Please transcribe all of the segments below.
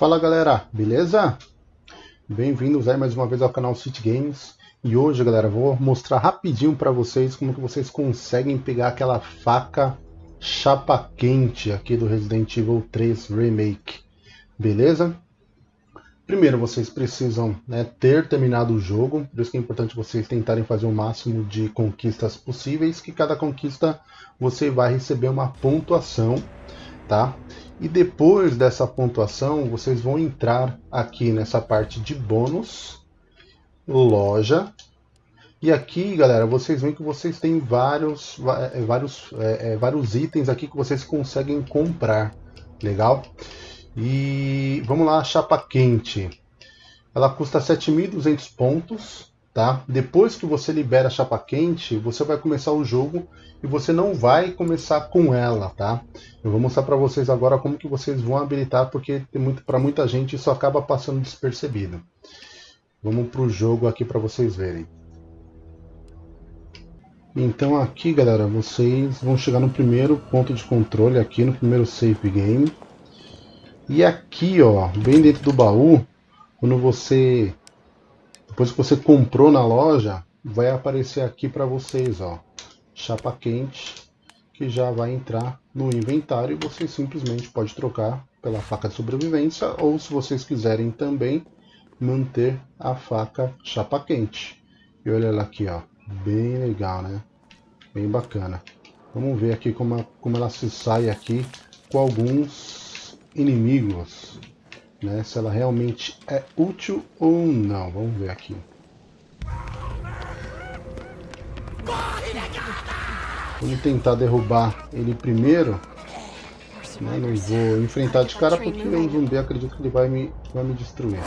Fala galera, beleza? Bem-vindos aí mais uma vez ao canal City Games e hoje galera vou mostrar rapidinho para vocês como que vocês conseguem pegar aquela faca chapa quente aqui do Resident Evil 3 Remake, beleza? Primeiro vocês precisam né, ter terminado o jogo, por isso que é importante vocês tentarem fazer o máximo de conquistas possíveis, que cada conquista você vai receber uma pontuação, tá? E depois dessa pontuação, vocês vão entrar aqui nessa parte de bônus, loja. E aqui, galera, vocês veem que vocês têm vários, é, vários, é, é, vários itens aqui que vocês conseguem comprar. Legal? E vamos lá, chapa quente. Ela custa 7.200 pontos tá? Depois que você libera a chapa quente, você vai começar o jogo e você não vai começar com ela, tá? Eu vou mostrar para vocês agora como que vocês vão habilitar, porque para muita gente isso acaba passando despercebido. Vamos para o jogo aqui para vocês verem. Então aqui, galera, vocês vão chegar no primeiro ponto de controle aqui, no primeiro save game. E aqui, ó, bem dentro do baú, quando você depois que você comprou na loja, vai aparecer aqui para vocês, ó, chapa quente, que já vai entrar no inventário e você simplesmente pode trocar pela faca de sobrevivência ou se vocês quiserem também manter a faca chapa quente. E olha ela aqui, ó, bem legal, né? Bem bacana. Vamos ver aqui como, como ela se sai aqui com alguns inimigos né, se ela realmente é útil ou não. Vamos ver aqui. Vamos tentar derrubar ele primeiro. Né, não vou enfrentar de cara porque o zumbi acredito que ele vai me, vai me destruir.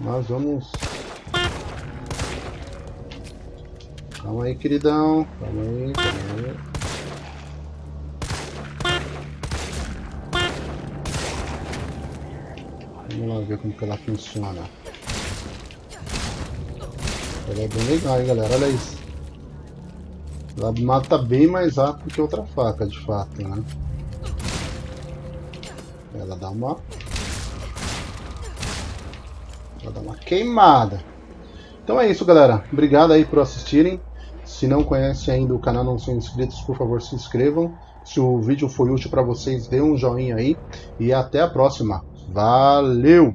Mas vamos... Calma aí, queridão. Calma aí, calma aí. Vamos lá ver como que ela funciona. Ela é bem legal, hein, galera. Olha isso. Ela mata bem mais rápido que outra faca, de fato, né? Ela dá uma... Ela dá uma queimada. Então é isso, galera. Obrigado aí por assistirem. Se não conhece ainda o canal, não são inscritos, por favor, se inscrevam. Se o vídeo foi útil para vocês, dê um joinha aí. E até a próxima. Valeu!